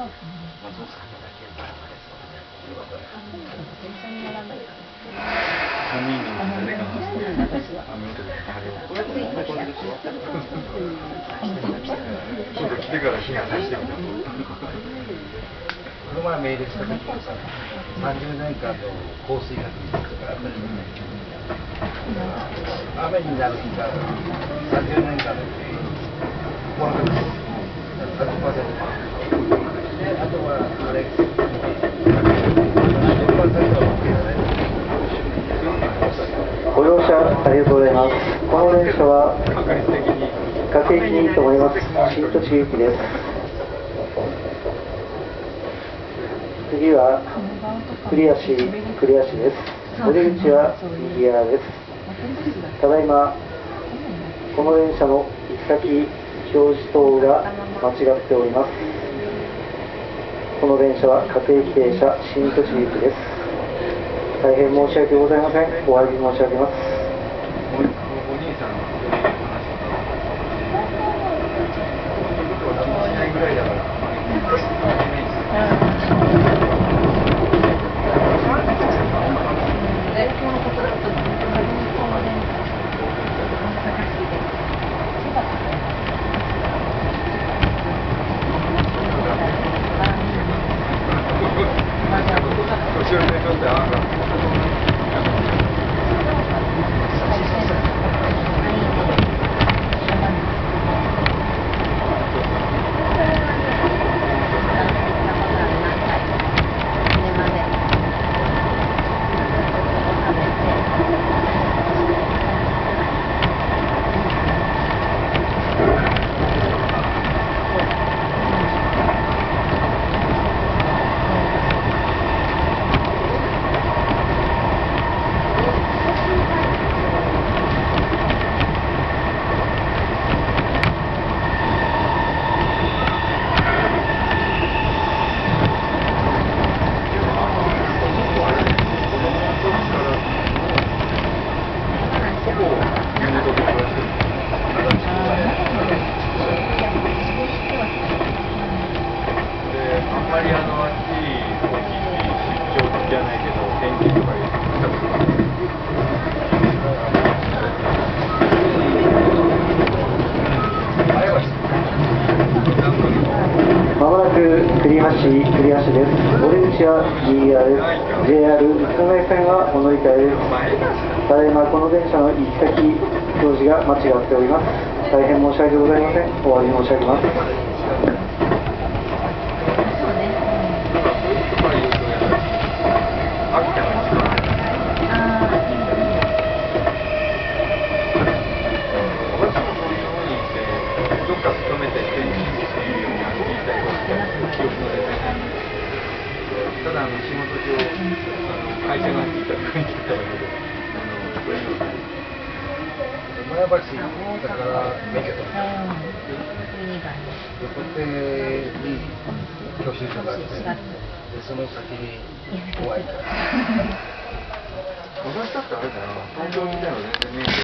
これこれこれこれでしょちょっと来てから避難させてみたこの前メールした時もさ30年間の降水確率とかあったじゃない雨になる日が30年間のうちこの確率30%であとはあれご乗車ありがとうございます。この電車は確率的に各駅に停まります。新栃木駅です。次は栗足栗足です。出口は右側です。ただいまこの電車の行き先表示等が間違っております。この電車は各駅停車新栃木駅です。大変申し訳ございません。お詫び申し上げます。おお兄さんの話しないぐらいだから年寄りにとってはであんまりあのあっちこっち出張じゃないけど天気とか言ったことがまもなく栗橋栗橋です。お出口は右側です。JR 宇都宮線がお乗り換えです。ただいまこの電車の行き先表示が間違っております。大変申し訳ございません。お詫び申し上げます。秋田が一番私もそういうふうにしてどっか勤めて天気っていうように歩いたりとか記憶が出てただあの仕事上あの会社が聞いた雰囲気だっただけであのそういうのは前橋だから免許取った横手に教習所があってでその先に怖いから。私だってあれだな東京時代は全然免許